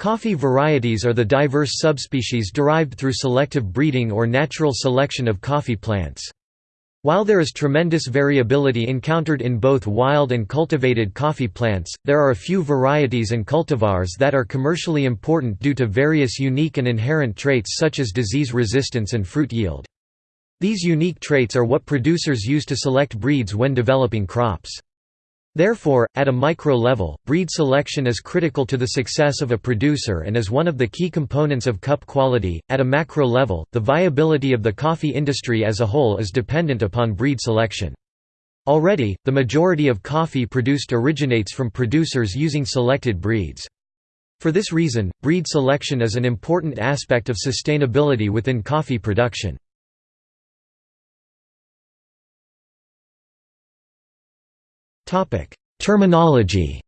Coffee varieties are the diverse subspecies derived through selective breeding or natural selection of coffee plants. While there is tremendous variability encountered in both wild and cultivated coffee plants, there are a few varieties and cultivars that are commercially important due to various unique and inherent traits such as disease resistance and fruit yield. These unique traits are what producers use to select breeds when developing crops. Therefore, at a micro level, breed selection is critical to the success of a producer and is one of the key components of cup quality. At a macro level, the viability of the coffee industry as a whole is dependent upon breed selection. Already, the majority of coffee produced originates from producers using selected breeds. For this reason, breed selection is an important aspect of sustainability within coffee production. Terminology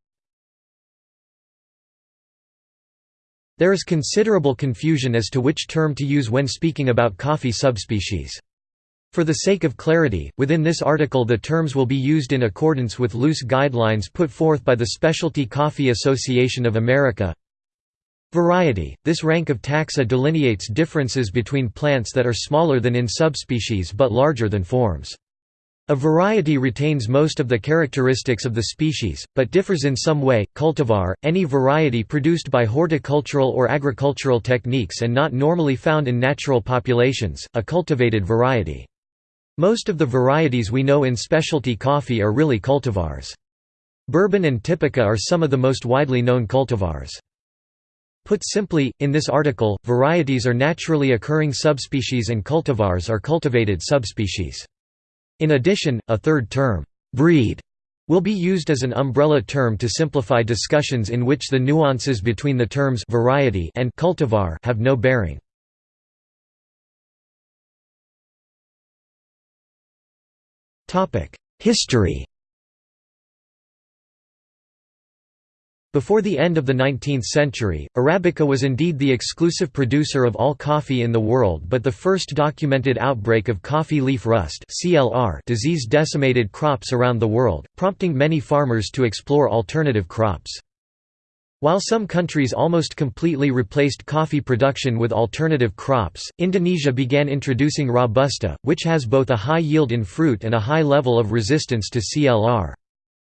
There is considerable confusion as to which term to use when speaking about coffee subspecies. For the sake of clarity, within this article the terms will be used in accordance with loose guidelines put forth by the Specialty Coffee Association of America. Variety – This rank of taxa delineates differences between plants that are smaller than in subspecies but larger than forms. A variety retains most of the characteristics of the species, but differs in some way. Cultivar, any variety produced by horticultural or agricultural techniques and not normally found in natural populations, a cultivated variety. Most of the varieties we know in specialty coffee are really cultivars. Bourbon and Typica are some of the most widely known cultivars. Put simply, in this article, varieties are naturally occurring subspecies and cultivars are cultivated subspecies. In addition, a third term, breed, will be used as an umbrella term to simplify discussions in which the nuances between the terms variety and cultivar have no bearing. History Before the end of the 19th century, Arabica was indeed the exclusive producer of all coffee in the world but the first documented outbreak of coffee leaf rust disease decimated crops around the world, prompting many farmers to explore alternative crops. While some countries almost completely replaced coffee production with alternative crops, Indonesia began introducing Robusta, which has both a high yield in fruit and a high level of resistance to CLR.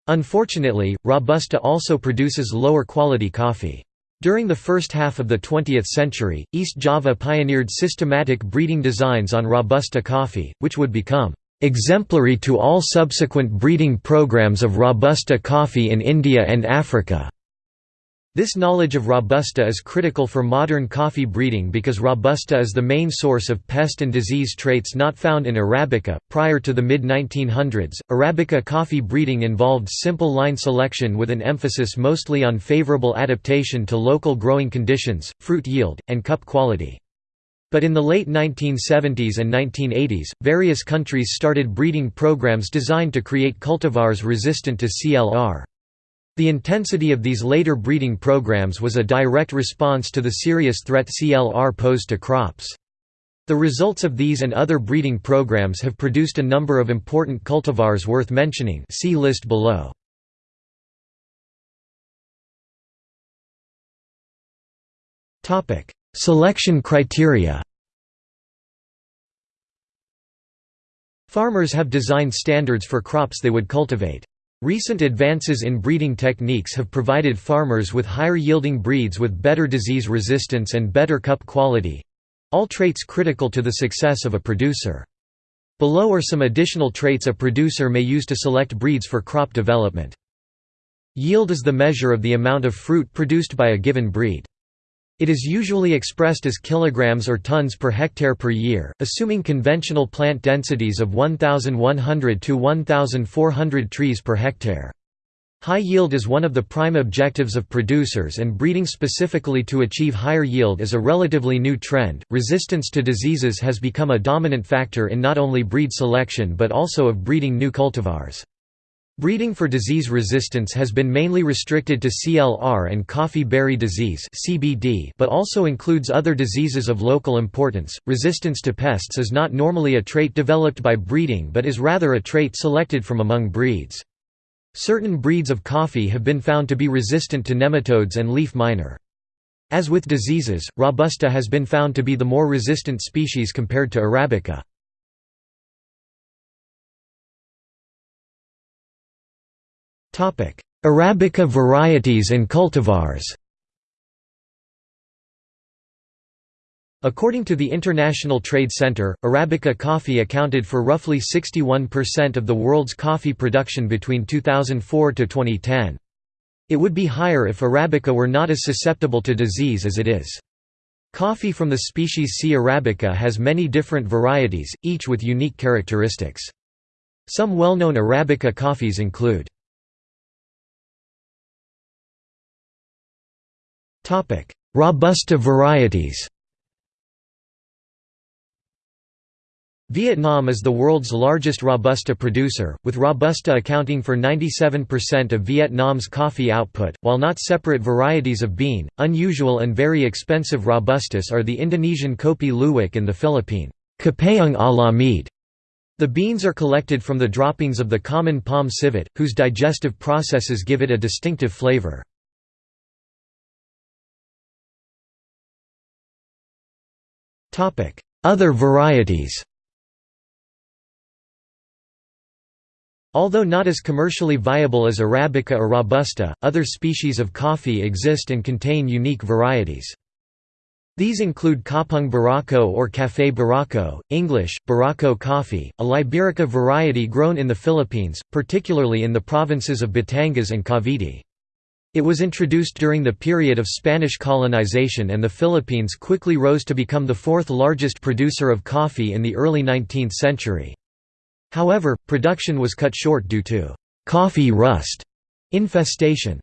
Unfortunately, Robusta also produces lower quality coffee. During the first half of the 20th century, East Java pioneered systematic breeding designs on Robusta coffee, which would become exemplary to all subsequent breeding programs of Robusta coffee in India and Africa. This knowledge of Robusta is critical for modern coffee breeding because Robusta is the main source of pest and disease traits not found in Arabica. Prior to the mid 1900s, Arabica coffee breeding involved simple line selection with an emphasis mostly on favorable adaptation to local growing conditions, fruit yield, and cup quality. But in the late 1970s and 1980s, various countries started breeding programs designed to create cultivars resistant to CLR. The intensity of these later breeding programs was a direct response to the serious threat CLR posed to crops. The results of these and other breeding programs have produced a number of important cultivars worth mentioning see list below. Selection criteria Farmers have designed standards for crops they would cultivate. Recent advances in breeding techniques have provided farmers with higher yielding breeds with better disease resistance and better cup quality—all traits critical to the success of a producer. Below are some additional traits a producer may use to select breeds for crop development. Yield is the measure of the amount of fruit produced by a given breed. It is usually expressed as kilograms or tons per hectare per year, assuming conventional plant densities of 1,100 to 1,400 trees per hectare. High yield is one of the prime objectives of producers and breeding specifically to achieve higher yield is a relatively new trend. Resistance to diseases has become a dominant factor in not only breed selection but also of breeding new cultivars. Breeding for disease resistance has been mainly restricted to CLR and coffee berry disease (CBD), but also includes other diseases of local importance. Resistance to pests is not normally a trait developed by breeding but is rather a trait selected from among breeds. Certain breeds of coffee have been found to be resistant to nematodes and leaf miner. As with diseases, Robusta has been found to be the more resistant species compared to Arabica. Arabica varieties and cultivars According to the International Trade Center, Arabica coffee accounted for roughly 61% of the world's coffee production between 2004 to 2010. It would be higher if Arabica were not as susceptible to disease as it is. Coffee from the species C. arabica has many different varieties, each with unique characteristics. Some well-known Arabica coffees include Robusta varieties Vietnam is the world's largest Robusta producer, with Robusta accounting for 97% of Vietnam's coffee output. While not separate varieties of bean, unusual and very expensive Robustas are the Indonesian Kopi Luwak and the Philippine Kopiang Alamid. The beans are collected from the droppings of the common palm civet, whose digestive processes give it a distinctive flavor. Other varieties Although not as commercially viable as Arabica or Robusta, other species of coffee exist and contain unique varieties. These include Kapeng Barako or Café Barako, English, Barako coffee, a Liberica variety grown in the Philippines, particularly in the provinces of Batangas and Cavite. It was introduced during the period of Spanish colonization and the Philippines quickly rose to become the fourth largest producer of coffee in the early 19th century. However, production was cut short due to «coffee rust» infestation.